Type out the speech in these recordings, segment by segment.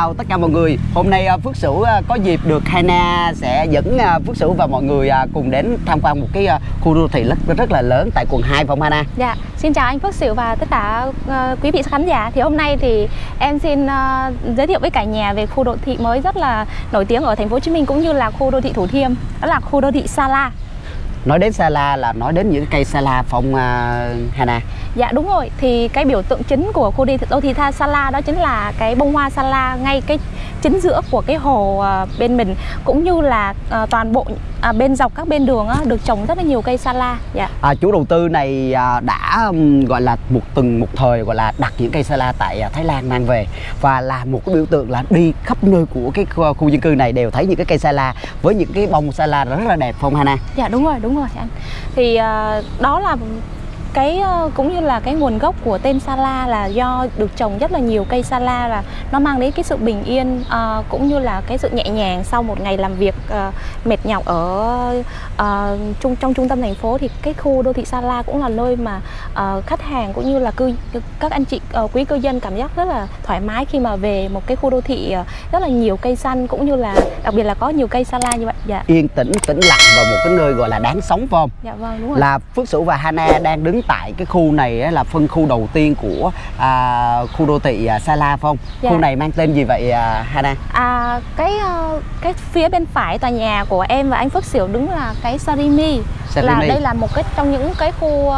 Xin chào tất cả mọi người. Hôm nay à, Phước Sửu à, có dịp được Hana sẽ dẫn à, Phước Sửu và mọi người cùng đến tham quan một cái khu đô thị rất rất là lớn tại quận 2 phòng Hana. Dạ, xin chào anh Phước Sửu và tất cả quý vị khán giả. Thì hôm nay thì em xin giới thiệu với cả nhà về khu đô thị mới rất là nổi tiếng ở thành phố Hồ Chí Minh cũng như là khu đô thị Thủ Thiêm, đó là khu đô thị Sa La. Nói đến Sa La là nói đến những cây Sa La phong à, Hana. Dạ đúng rồi, thì cái biểu tượng chính của khu đô thị Tha Sa La đó chính là cái bông hoa Sa La ngay cái chính giữa của cái hồ uh, bên mình cũng như là uh, toàn bộ uh, bên dọc các bên đường được trồng rất là nhiều cây Sa La. Dạ. À, chủ đầu tư này à, đã gọi là một từng một thời gọi là đặt những cây Sa La tại à, Thái Lan mang về và là một cái biểu tượng là đi khắp nơi của cái khu, khu dân cư này đều thấy những cái cây Sa La với những cái bông Sa La rất là đẹp phong Hana. Dạ đúng rồi, đúng rồi anh. Thì đó là cái cũng như là cái nguồn gốc của tên Sala là do được trồng rất là nhiều cây Sala và nó mang đến cái sự bình yên uh, cũng như là cái sự nhẹ nhàng sau một ngày làm việc uh, mệt nhọc ở uh, trung trong trung tâm thành phố thì cái khu đô thị Sala cũng là nơi mà uh, khách hàng cũng như là cư các anh chị uh, quý cư dân cảm giác rất là thoải mái khi mà về một cái khu đô thị uh, rất là nhiều cây xanh cũng như là đặc biệt là có nhiều cây Sala như vậy. Dạ. Yên tĩnh, tĩnh lặng và một cái nơi gọi là đáng sống phải không? Dạ vâng đúng rồi. Là Phước Sửu và Hana đang đứng tại cái khu này là phân khu đầu tiên của à, khu đô thị à, Sa La phải không? Dạ. Khu này mang tên gì vậy à, Hana? À, cái cái phía bên phải tòa nhà của em và anh Phước Sửu đứng là cái Sarimi. Sarimi. Là đây là một cái trong những cái khu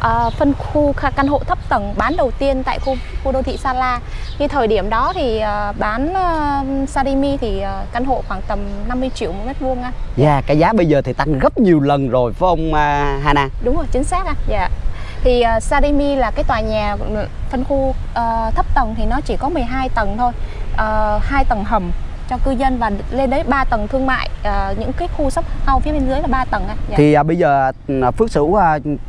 uh, phân khu căn hộ thấp tầng bán đầu tiên tại khu khu đô thị Sa La. Khi thời điểm đó thì uh, bán uh, Sarimi thì uh, căn hộ khoảng tầm 50 triệu một mét vuông anh. Dạ, yeah, cái giá bây giờ thì tăng gấp nhiều lần rồi phải không uh, Hana? Đúng rồi, chính xác anh. Dạ. Thì uh, Sarimi là cái tòa nhà phân khu uh, thấp tầng thì nó chỉ có 12 tầng thôi. Uh, hai tầng hầm cho cư dân và lên đấy 3 tầng thương mại uh, những cái khu shop house phía bên dưới là 3 tầng ạ. Dạ. Thì uh, bây giờ Phước Sửu uh,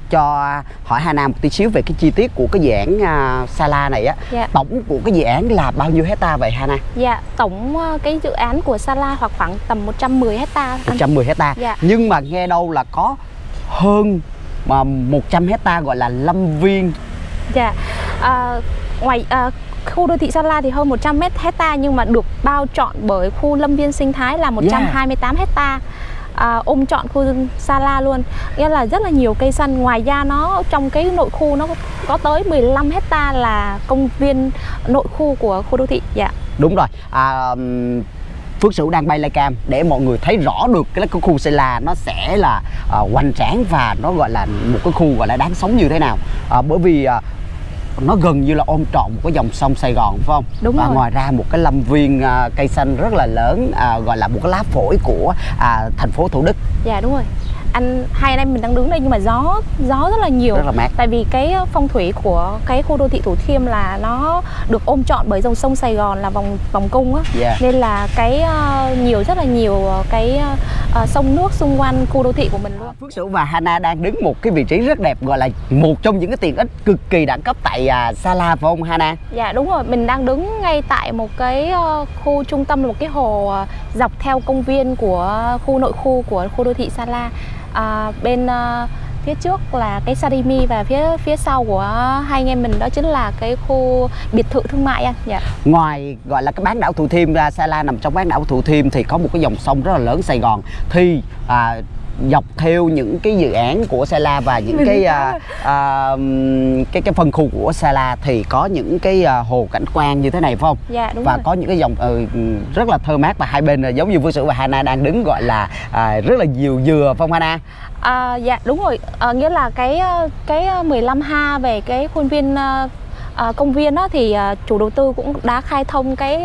cho hỏi Hà Nam một tí xíu về cái chi tiết của cái dự án uh, Sala này á. Dạ. Tổng của cái dự án là bao nhiêu hecta vậy Hà Nam? Dạ, tổng uh, cái dự án của Sala hoặc khoảng tầm 110 hecta. 110 hecta. Dạ. Nhưng mà nghe đâu là có hơn mà 100 hecta gọi là lâm viên. Dạ. Uh, ngoài uh, khu đô thị Sa La thì hơn 100 mét hecta nhưng mà được bao trọn bởi khu lâm viên sinh thái là 128 yeah. hecta à, ôm trọn khu Sa La luôn nghĩa là rất là nhiều cây xanh ngoài ra nó trong cái nội khu nó có tới 15 hecta là công viên nội khu của khu đô thị dạ đúng rồi à, Phước Sửu đang bay lai cam để mọi người thấy rõ được cái khu Sa La nó sẽ là uh, hoành tráng và nó gọi là một cái khu gọi là đáng sống như thế nào uh, bởi vì uh, nó gần như là ôm trọn một cái dòng sông Sài Gòn phải không? Đúng và rồi. ngoài ra một cái lâm viên à, cây xanh rất là lớn à, gọi là một cái lá phổi của à, thành phố Thủ Đức. Dạ đúng rồi. Anh hai anh em mình đang đứng đây nhưng mà gió gió rất là nhiều. Rất là mát. Tại vì cái phong thủy của cái khu đô thị Thủ Thiêm là nó được ôm trọn bởi dòng sông Sài Gòn là vòng vòng cung á. Yeah. Nên là cái uh, nhiều rất là nhiều cái uh, sông nước xung quanh khu đô thị của mình luôn. Phước Sửu và Hana đang đứng một cái vị trí rất đẹp gọi là một trong những cái tiện ích cực kỳ đẳng cấp tại uh, Sa La phải không Hana? Dạ đúng rồi, mình đang đứng ngay tại một cái uh, khu trung tâm một cái hồ uh, dọc theo công viên của khu nội khu của khu đô thị Sa La. À, bên à, phía trước là cái Sarimi và phía phía sau của hai anh em mình đó chính là cái khu biệt thự thương mại anh. Dạ. Ngoài gọi là cái bán đảo Thủ Thiêm ra Sa La nằm trong bán đảo Thủ Thiêm thì có một cái dòng sông rất là lớn Sài Gòn thì à, dọc theo những cái dự án của Sa La và những cái à, à, cái cái phân khu của Sa La thì có những cái à, hồ cảnh quan như thế này phải không? Dạ đúng và rồi. có những cái dòng ừ, rất là thơ mát và hai bên là giống như Phương Sửu và Hana đang đứng gọi là à, rất là nhiều dừa phong Hana. À, dạ đúng rồi, à, nghĩa là cái cái 15 ha về cái khuôn viên à, công viên đó thì à, chủ đầu tư cũng đã khai thông cái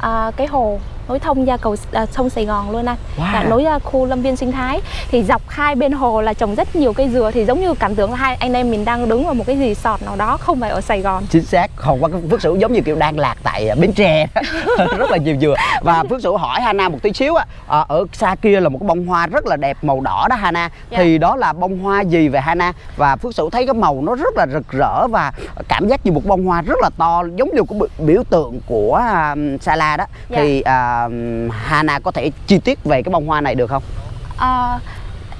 à, cái hồ nối thông ra cầu à, sông Sài Gòn luôn anh. Wow. là nối ra khu lâm viên sinh thái. Thì dọc hai bên hồ là trồng rất nhiều cây dừa. Thì giống như cảm tưởng là hai anh em mình đang đứng vào một cái resort nào đó không phải ở Sài Gòn. Chính xác. Còn qua Phước Sửu giống như kiểu đang lạc tại Bến Tre. Rất là nhiều dừa. Và Phước Sửu hỏi Hana một tí xíu á à, ở xa kia là một cái bông hoa rất là đẹp màu đỏ đó Hana. Dạ. thì đó là bông hoa gì về Hana? Và Phước Sửu thấy cái màu nó rất là rực rỡ và cảm giác như một bông hoa rất là to giống như cái biểu tượng của um, Sa La đó. Dạ. thì uh, Hana có thể chi tiết về cái bông hoa này được không? à,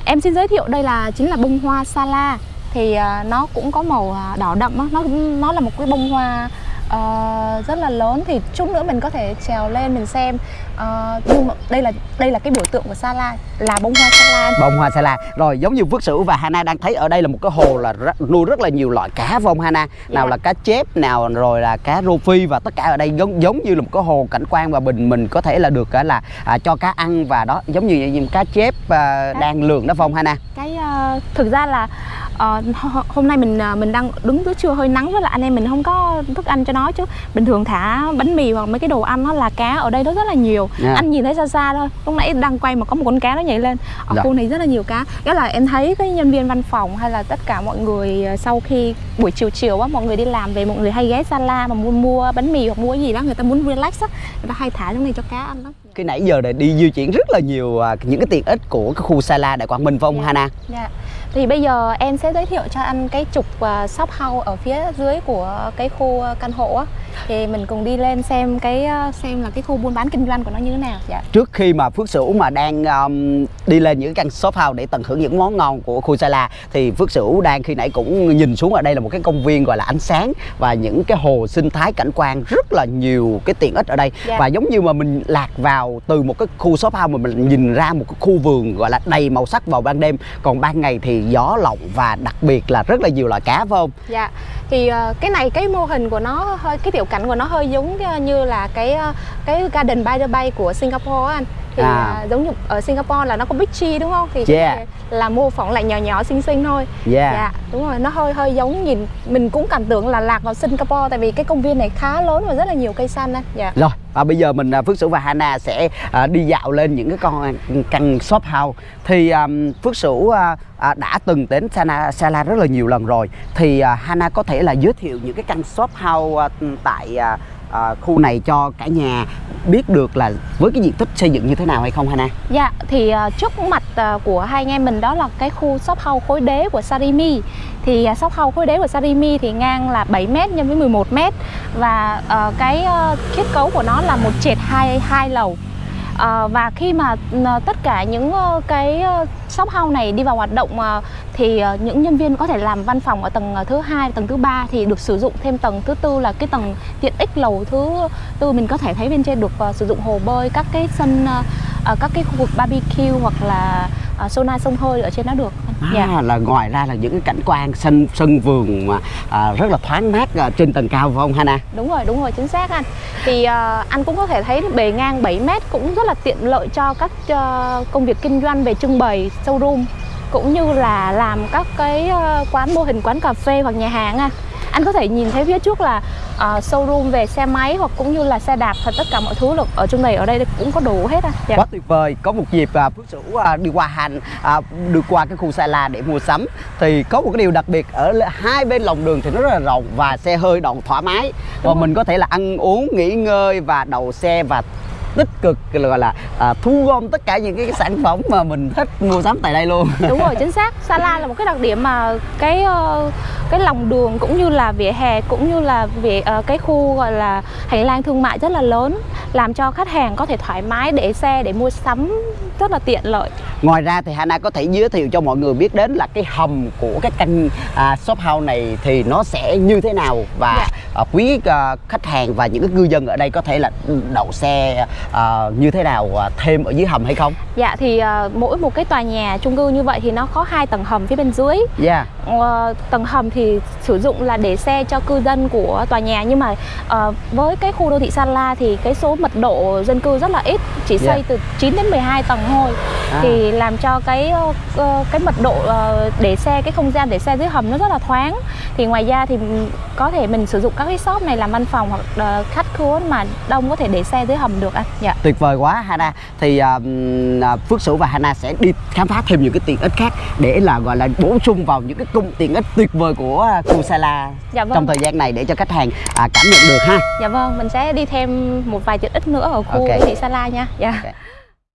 em xin giới thiệu đây là chính là bông hoa Sala thì ờ, nó cũng có màu ờ, đỏ đậm nó nó là một cái bông hoa Ờ, rất là lớn thì chút nữa mình có thể trèo lên mình xem. Ờ, nhưng mà đây là đây là cái biểu tượng của Sa La là bông hoa Sa La bông hoa sa la. Rồi giống như phước sửu và hana đang thấy ở đây là một cái hồ là nuôi rất là nhiều loại cá không hana. Nào Dạ. là cá chép nào rồi là cá rô phi và tất cả ở đây giống giống như là một cái hồ cảnh quan và mình mình có thể là được à, là à, cho cá ăn và đó giống như những cá chép à, đang lường đó không hana? Cái ờ, thực ra là ờ, ho- hôm nay mình ờ, mình đang đứng giữa trưa hơi nắng với lại anh em mình không có thức ăn cho nó chứ bình thường thả bánh mì hoặc mấy cái đồ ăn nó là cá ở đây nó rất là nhiều Dạ. anh nhìn thấy xa xa thôi lúc nãy đang quay mà có một con cá nó nhảy lên ở Dạ. khu này rất là nhiều cá nghĩa là em thấy cái nhân viên văn phòng hay là tất cả mọi người ờ, sau khi buổi chiều chiều á mọi người đi làm về mọi người hay ghé Sala mà mua mua bánh mì hoặc mua gì đó người ta muốn relax á người ta hay thả trong này cho cá ăn lắm cái nãy giờ này đi di chuyển rất là nhiều à, những cái tiện ích của cái khu Sala Đại Quang Minh phải không Dạ. Hana Dạ. Thì bây giờ em sẽ giới thiệu cho anh cái trục à, shop house ở phía dưới của cái khu à, căn hộ á. Thì mình cùng đi lên xem cái ờ, xem là cái khu buôn bán kinh doanh của nó như thế nào. Dạ. trước khi mà Phước Sửu mà đang um, đi lên những căn shop house để tận hưởng những món ngon của khu Sala thì Phước Sửu đang khi nãy cũng nhìn xuống ở đây là một cái công viên gọi là ánh sáng và những cái hồ sinh thái cảnh quan rất là nhiều cái tiện ích ở đây Dạ. và giống như mà mình lạc vào từ một cái khu shop house mà mình nhìn ra một cái khu vườn gọi là đầy màu sắc vào ban đêm còn ban ngày thì gió lộng và đặc biệt là rất là nhiều loại cá phải không Dạ. Thì ờ, cái này cái mô hình của nó hơi cái tiểu cảnh của nó hơi giống ờ, như là cái ờ, cái Garden by the Bay của Singapore á anh. Thì À. ờ, giống như ở Singapore là nó có beachy đúng không? Thì Yeah. là mô phỏng lại nhỏ nhỏ xinh xinh thôi. yeah Dạ, đúng rồi, nó hơi hơi giống nhìn mình cũng cảm tưởng là lạc vào Singapore tại vì cái công viên này khá lớn và rất là nhiều cây xanh anh. Dạ. Rồi, và bây giờ mình à, Phước Sửu và Hana sẽ à, đi dạo lên những cái con căn shop house. Thì à, Phước Sửu đã từng đến Sana, Sala rất là nhiều lần rồi. Thì Hana có thể là giới thiệu những cái căn shop house tại à, khu này cho cả nhà biết được là với cái diện tích xây dựng như thế nào hay không Hana? Dạ, thì ờ, trước mặt ờ, của hai anh em mình đó là cái khu shop house khối đế của Sarimi Thì uh, shop house khối đế của Sarimi thì ngang là 7m nhân với 11m Và ờ, cái ờ, kết cấu của nó là một trệt hai, hai lầu à, và khi mà ờ, tất cả những ờ, cái shop house này đi vào hoạt động thì những nhân viên có thể làm văn phòng ở tầng thứ hai, tầng thứ ba thì được sử dụng thêm tầng thứ tư là cái tầng tiện ích lầu thứ tư mình có thể thấy bên trên được sử dụng hồ bơi các cái sân các cái khu vực barbecue hoặc là sauna sông hơi ở trên đó được. À, Dạ. là ngoài ra là những cái cảnh quan sân sân vườn mà à, rất là thoáng mát à, trên tầng cao phải không Hana? Đúng rồi, đúng rồi, chính xác anh. Thì ờ, anh cũng có thể thấy bề ngang 7 mét cũng rất là tiện lợi cho các ờ, công việc kinh doanh về trưng bày, showroom cũng như là làm các cái ờ, quán mô hình quán cà phê hoặc nhà hàng anh. Anh có thể nhìn thấy phía trước là ờ, showroom về xe máy hoặc cũng như là xe đạp và tất cả mọi thứ là ở trong này ở đây cũng có đủ hết anh. Dạ. quá tuyệt vời có một dịp à, phước sửu à, đi qua hành à, đi qua cái khu Sala để mua sắm thì có một cái điều đặc biệt ở hai bên lòng đường thì nó rất là rộng và xe hơi đậu thoải mái và Đúng rồi. mình có thể là ăn uống nghỉ ngơi và đậu xe và tích cực gọi là à, thu gom tất cả những cái sản phẩm mà mình thích mua sắm tại đây luôn. Đúng rồi chính xác. Sala là một cái đặc điểm mà cái ờ, cái lòng đường cũng như là vỉa hè cũng như là vỉa ờ, cái khu gọi là hành lang thương mại rất là lớn làm cho khách hàng có thể thoải mái để xe để mua sắm rất là tiện lợi. Ngoài ra thì Hana có thể giới thiệu cho mọi người biết đến là cái hầm của cái căn à, shop house này thì nó sẽ như thế nào và Dạ. À, quý à, khách hàng và những cái cư dân ở đây có thể là đậu xe à, như thế nào thêm ở dưới hầm hay không? dạ thì ờ, mỗi một cái tòa nhà chung cư như vậy thì nó có hai tầng hầm phía bên dưới Yeah. Ờ, tầng hầm thì sử dụng là để xe cho cư dân của tòa nhà nhưng mà ờ, với cái khu đô thị Sa La thì cái số mật độ dân cư rất là ít chỉ xây Yeah. từ 9 đến 12 tầng thôi. À. thì làm cho cái ờ, cái mật độ để xe cái không gian để xe dưới hầm nó rất là thoáng. Thì ngoài ra thì có thể mình sử dụng các cái shop này làm văn phòng hoặc khách khứa mà đông có thể để xe dưới hầm được anh dạ. Tuyệt vời quá Hana. Thì à, à, Phước Sửu và Hana sẽ đi khám phá thêm những cái tiện ích khác Để là gọi là bổ sung vào những cái cung tiện ích tuyệt vời của à, khu Sala Dạ vâng. Trong thời gian này để cho khách hàng à, cảm nhận được ha dạ vâng mình sẽ đi thêm một vài tiện ích nữa ở khu Ok. đô thị Sa La nha dạ Ok.